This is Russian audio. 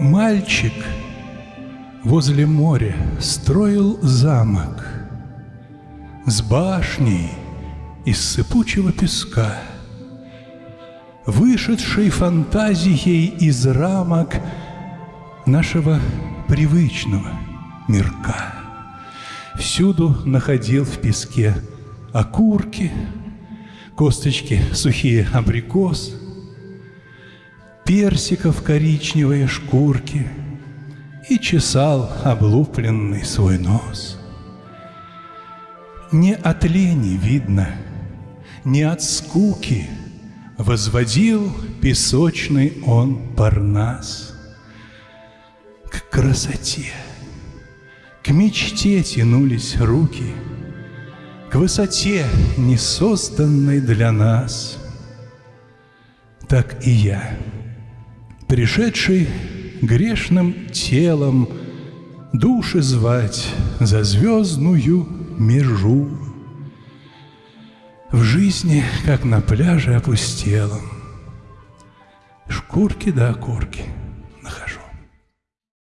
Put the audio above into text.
Мальчик возле моря строил замок С башней из сыпучего песка, Вышедшей фантазией из рамок Нашего привычного мирка. Всюду находил в песке окурки, Косточки сухие абрикос, Персиков коричневые шкурки И чесал облупленный свой нос. Не от лени видно, не от скуки Возводил песочный он парнас. К красоте, к мечте тянулись руки — к высоте, не созданной для нас. Так и я, пришедший грешным телом Души звать за звездную межу. В жизни, как на пляже опустелом, Шкурки да окурки —